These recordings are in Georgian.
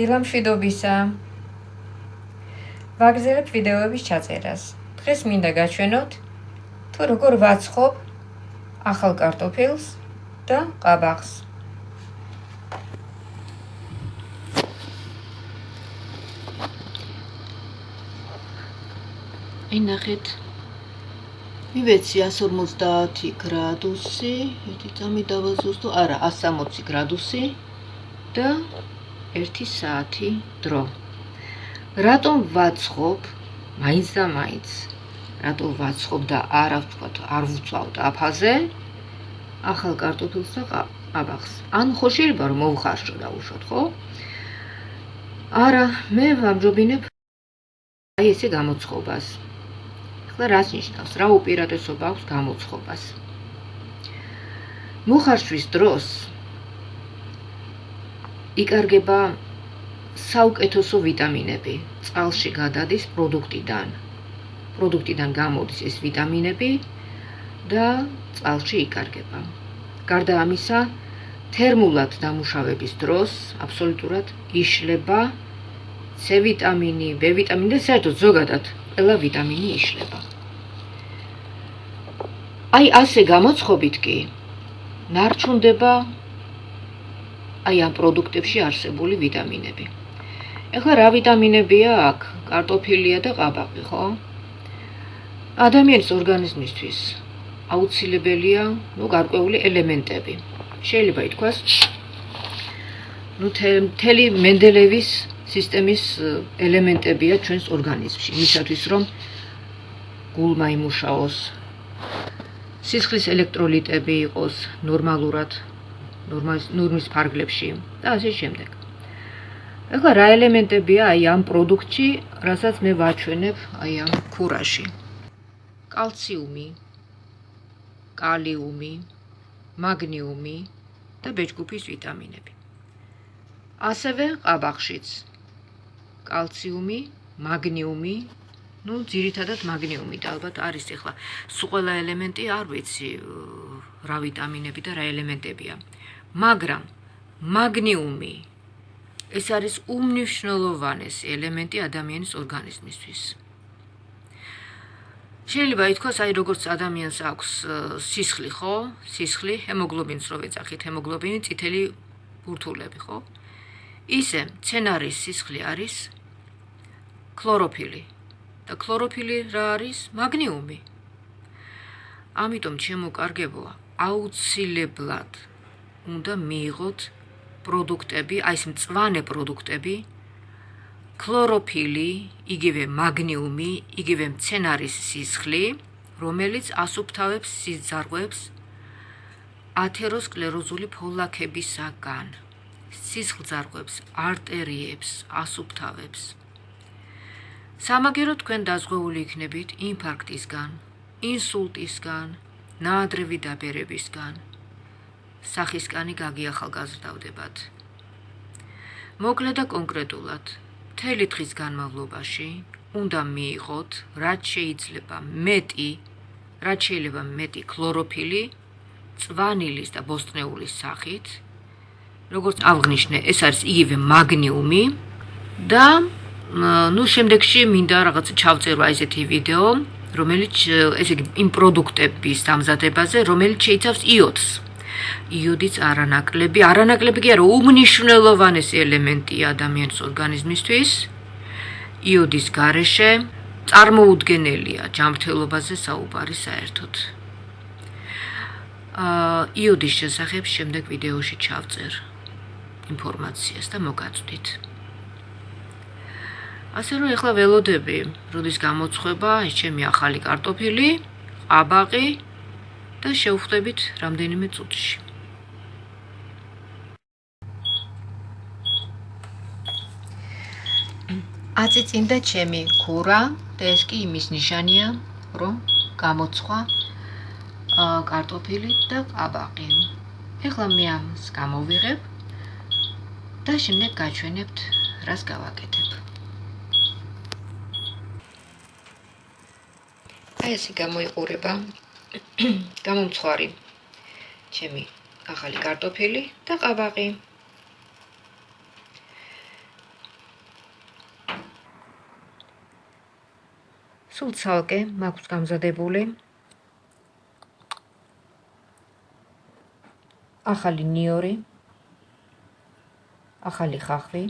დილამშვიდობისა. ვაგზელებ ვიდეოების ჩაწერას. დღეს მინდა გაჩვენოთ თუ როგორ ვაცხობ ახალ კარტოფილს და ყაბახს. ინახეთ მივეცი 150 გრადუსი, ერთი წამი დავაზუსტო, არა, 160 გრადუსი და 1 საათი დრო. რატომ ვაცხობ? მაინც და მაინც. რატომ ვაცხობ და არა ვთქვათ, არ ვუწავ დაფაზე? ახალ კარტოფილს და აბახს. ან ხო შეიძლება რომ მოვხარშო და უშოთ, ხო? არა, მე ვამჯობინებ აი ესე გამოცხობას. ახლა რას ნიშნავს? რა უპირატესობა აქვს გამოცხობას? მუხარშვის დროს იკარგება საუკეთესო ვიტამინები წყალში გადადის პროდუქტიდან. პროდუქტიდან გამოდის ეს ვიტამინები და წყალში იკარგება. გარდა ამისა, თერმულად დამუშავების დროს აბსოლუტურად იშლება C ვიტამინი, B ვიტამინი და საერთოდ ზოგადად ყველა ვიტამინი იშლება. აი ასე გამოცხობით კი ნარჩუნდება აი ამ პროდუქტებში არსებული ვიტამინები. ეხლა რა ვიტამინებია აქ? კარტოფილია და ყაბაყი, ხო? ადამიანის ორგანიზმისთვის აუცილებელია, ну, გარკვეული ელემენტები. შეიძლება ითქვას, ну, თელი მენდელევის სისტემის ელემენტებია ჩვენს ორგანიზმში, იმისათვის რომ გულმა იმუშაოს, სისხლის ელექტროლიტები იყოს ნორმალურად ნორმის ფარგლებში და ასე შემდეგ. ეხლა რა ელემენტებია აი ამ პროდუქტში, რასაც მე ვაჩვენებ აი ამ ქურაში? კალციუმი, კალიუმი, მაგნიუმი და ბეჭდგუფის ვიტამინები. ასევე ყაბახშიც კალციუმი, მაგნიუმი, ну, ძირითადად მაგნიუმი და ალბათ არის ახლა სულ ყველა ელემენტი არ ვიცი რა ვიტამინები და რა ელემენტებია. მაგრამ მაგნიუმი ეს არის უმნიშვნელოვანესი ელემენტი ადამიანის ორგანიზმისთვის. შეიძლება ითქვას, აი როგორც ადამიანს აქვს სისხლი, ხო? სისხლი, ჰემოგლობინს რო ვეძახით, ჰემოგლობინი, წითელი ბურთულები, ხო? ისე, ცენარის სისხლი არის ქლოროფილი. და ქლოროფილი რა არის? მაგნიუმი. ამიტომ ჩემო კარგებო, აუცილებლად უნდა მიიღოთ პროდუქტები, აი ეს მწვანე პროდუქტები, ქლოროფილი, იგივე მაგნიუმი, იგივე მცენარის სისხლი, რომელიც ასუფთავებს სიძარღვებს ათეროსკლეროზული ფოლაკებისაგან. სისხლძარღვებს, არტერიებს, ასუფთავებს. სამაგერო თქვენ დაზღვეული იქნებით ინფარქტისგან, ინსულტისგან, ნაადრევი დაბერებისგან. სახისკანი გაგიახალგაზრდავდებათ. მოკლედ და კონკრეტულად, მთელი დღის განმავლობაში უნდა მიიღოთ, რაც შეიძლება მეტი, რაც შეიძლება მეტი ქლოროფილი, წვანილის და ბოსტნეულის სახით. როგორც აღნიშნე, ეს არის იგივე მაგნიუმი და ну შემდეგში მინდა რაღაც ჩავწერვა ესეთი ვიდეო, რომელიც ესე იგი იმ პროდუქტების დამზადებაზე, რომელიც შეიცავს იოდს. იოდიც არანაკლები, არანაკლები კი არა, უმნიშვნელოვანესი ელემენტია ადამიანის ორგანიზმისთვის. იოდის გარეშე წარმოუდგენელია ჯანმრთელობაზე საუბარი საერთოდ. აა იოდის შესახებ შემდეგ ვიდეოში ჩავწერ ინფორმაციას და მოგაწვდით. ასე რომ ეხლა ველოდები, როდის გამოცხება ეს ჩემი ახალი კარტოფილი, აბაყი და შევხვდებით რამდენიმე წუთში. აწიწინდა ჩემი ქურა და ეს კი იმის ნიშანია, რომ გამოცხვა კარტოფილი და აბაყი. ეხლა მე ამს გამოვიღებ და შემდეგ გაჩვენებთ, რას გავაკეთებ. აი ესე გამოიყურება გამომცხვარი ჩემი ახალი კარტოფილი და ყაბაყი. სულ ცალკე მაქვს გამზადებული. ახალი ნიორი, ახალი ხახვი,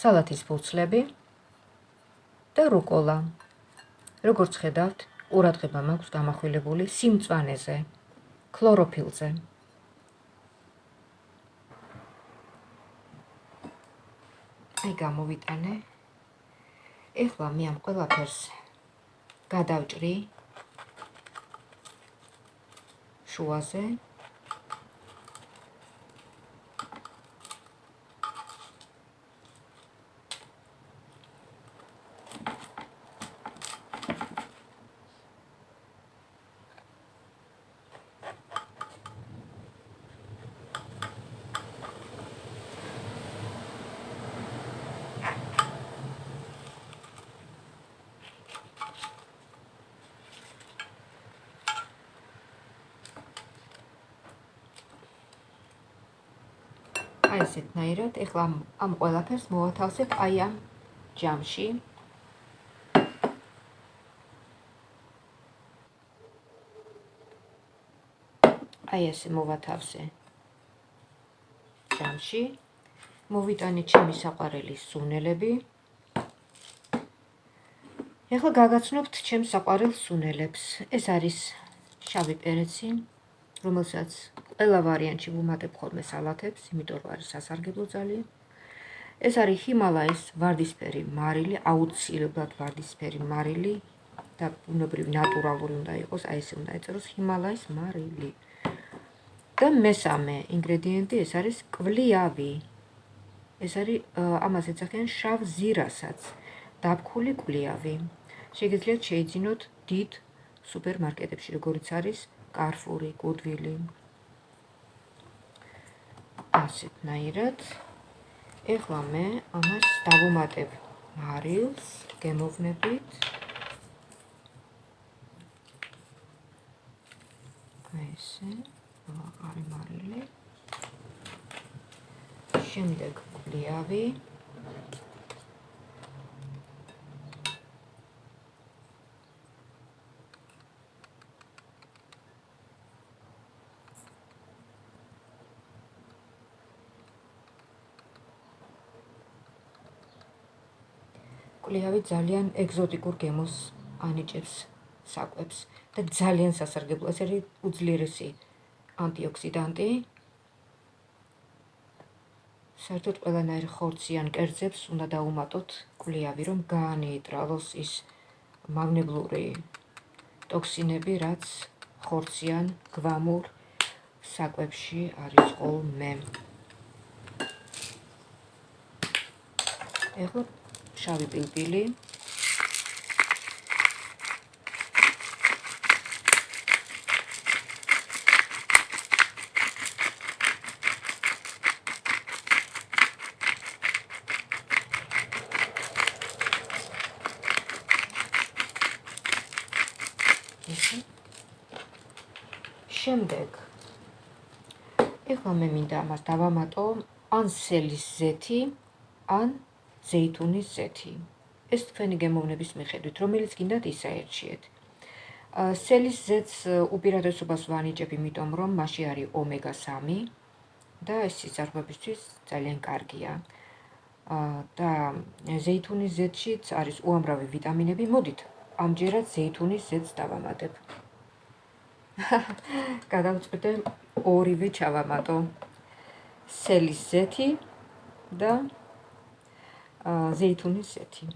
салатის ფუცლები და რუკოლა. როგორც ხედავთ, ყურადღება მაქვს გამახვილებული სიმწვანეზე ქლოროფილზე. აი გამოვიტანე. ეხლა მე ამ ყველაფერს გადავჭრი შუაზე აი ესეთნაირად ეხლა ამ ყველაფერს მოვათავსებ აი ამ ჯამში. აი ესე მოვათავსე ჯამში. მოვიტანე ჩემი საყვარელი სუნელები. ეხლა გაგაცნობთ ჩემს საყვარელ სუნელებს. ეს არის შავი პერეცი რომელსაც ყველა ვარიანტში ვუმატებ ხოლმე სალათებს, იმიტომ რომ არის სასარგებლო ძალიან. ეს არის ჰიმალაის ვარდისფერი მარილი, აუცილებლად ვარდისფერი მარილი და ბუნებრივი ნატურალური უნდა იყოს, აი ესე უნდა ეწეროს ჰიმალაის მარილი. და მესამე ინგრედიენტი ეს არის კვლიავი. ეს არის ამას ეცახიან შავ ზირასაც, დაფქული კვლიავი. შეგიძლიათ შეიძინოთ დიდ სუპერმარკეტებში, როგორიც არის კარფური, გუდვილი. ასეთნაირად. ეხლა მე ამას დავუმატებ მარილს გემოვნებით. ესე, აღარი მარილი. შემდეგ კვლიავი. კლიავი ძალიან ეგზოტიკურ გემოს ანიჭებს საკვებს და ძალიან სასარგებლო ეს არის უძლიერესი ანტიოქსიდანტი. საერთოდ ყველანაირ ხორციან კერძებს უნდა დაუმატოთ კლიავი რომ გაანეიტრალოს ის მაგნებლური ტოქსინები რაც ხორციან გვამურ საკვებში არის ხოლმე. ეხლა შავი პილპილი შემდეგ ეხლა მე მინდა ამას დავამატო ან სელის ზეთი ან ზეითუნის ზეთი. ეს თქვენი გემოვნების მიხედვით, რომელიც გინდათ ისაერჩიეთ. სელის ზეთს უპირატესობას ვანიჭებ, იმიტომ რომ მასში არის ომეგა-3 და ეს სიცარბებისთვის ძალიან კარგია. და ზეითუნის ზეთშიც არის უამრავი ვიტამინები. მოდით, ამჯერად ზეითუნის ზეთს დავამატებ. გადავწყვიტე ორივე ჩავამატო. სელის ზეთი და ზეითუნის ზეთი.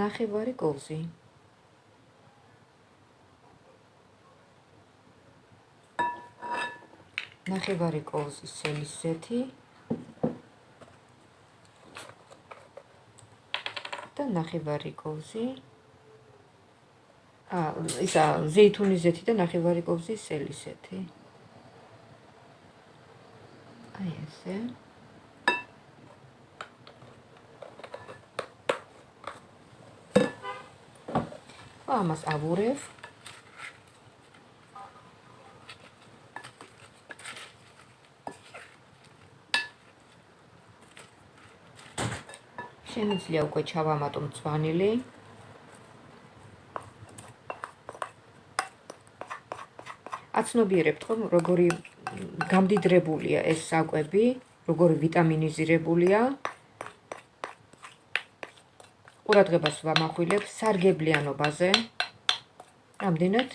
ნახევარი კოვზი. ნახევარი კოვზი სელის ზეთი. და ნახევარი კოვზი აა ისა ზეითუნის ზეთი და ნახევარი კოვზი სელის ზეთი. აი ესე ამას ავურებ შემიძლია უკვე ჩავამატო მწვანილი. აცნობიერებთ ხომ როგორი გამდიდრებულია ეს საკვები, როგორი ვიტამინიზირებულია. ყურადღებას ვამახვილებ სარგებლიანობაზე. რამდენად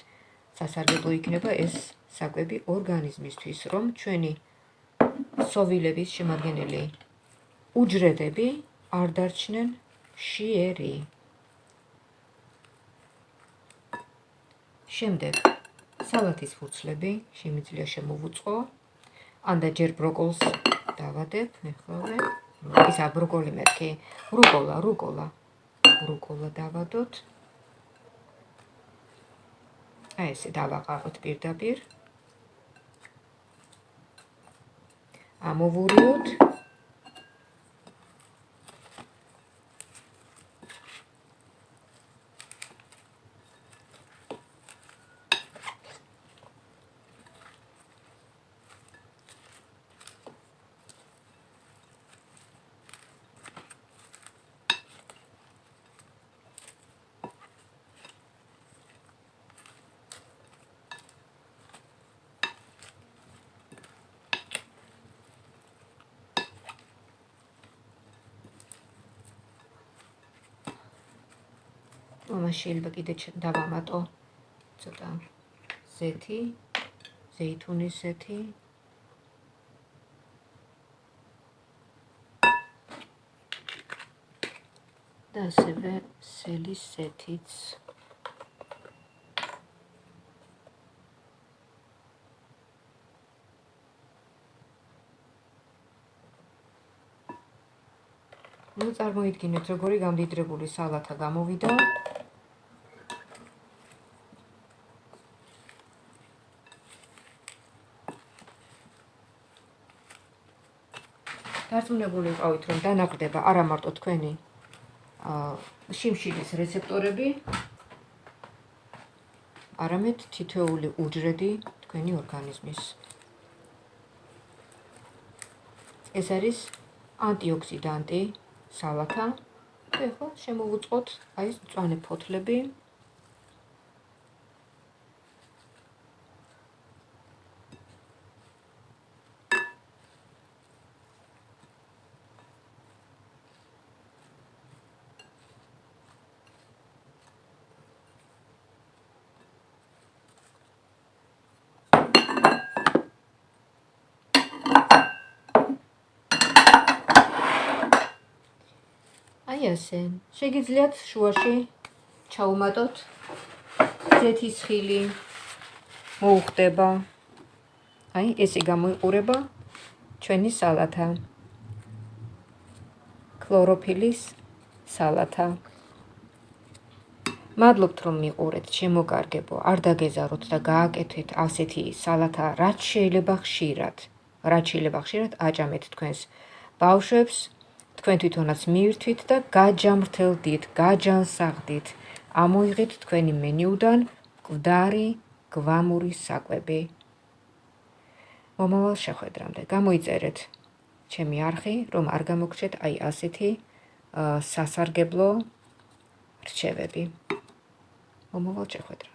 სასარგებლო იქნება ეს საკვები ორგანიზმისთვის, რომ ჩვენი სოვილების შემადგენელი უჯრედები არ დარჩნენ შიერი. შემდეგ სალათის ფურცლები შემიძლია შემოვუწყო. ანდა ჯერ ბროკოლს დავადებ, მეხლავე. ისა ბროკოლი მეთქი. რუკოლა, რუკოლა. რუკოლა დავადოთ. აი ესე დავაყაროთ პირდაპირ. ამოვურიოთ. ამას შეიძლება კიდე დავამატო ცოტა ზეთი, ზეითუნის ზეთი. და ასევე სელის ზეთიც. ну წარმოიდგინეთ როგორი გამდიდრებული სალათა გამოვიდა დარწმუნებული ვიყავით, რომ დანაყრდება არა მარტო თქვენი შიმშილის რეცეპტორები, არამედ თითოეული უჯრედი თქვენი ორგანიზმის. ეს არის ანტიოქსიდანტი სალათა. ეხლა შემოვუწყოთ აი ეს მწვანე ფოთლები. აი ასე. შეგიძლიათ შუაში ჩაუმატოთ ზეთის ხილი. მოუხდება. აი ესე გამოიყურება ჩვენი სალათა. ქლოროფილის სალათა. მადლობთ რომ მიყურეთ, შემოგარგებო. არ დაგეზაროთ და გააკეთეთ ასეთი სალათა, რაც შეიძლება ხშირად. რაც შეიძლება ხშირად აჭამეთ თქვენს ბავშვებს. თქვენ თვითონაც მიირთვით და გაჯამრთელდით, გაჯანსაღდით. ამოიღეთ თქვენი მენიუდან გვდარი, გვამური საკვები. მომავალ შეხვედრამდე გამოიწერეთ ჩემი არხი, რომ არ გამოგჩეთ აი ასეთი სასარგებლო რჩევები. მომავალ შეხვედრამდე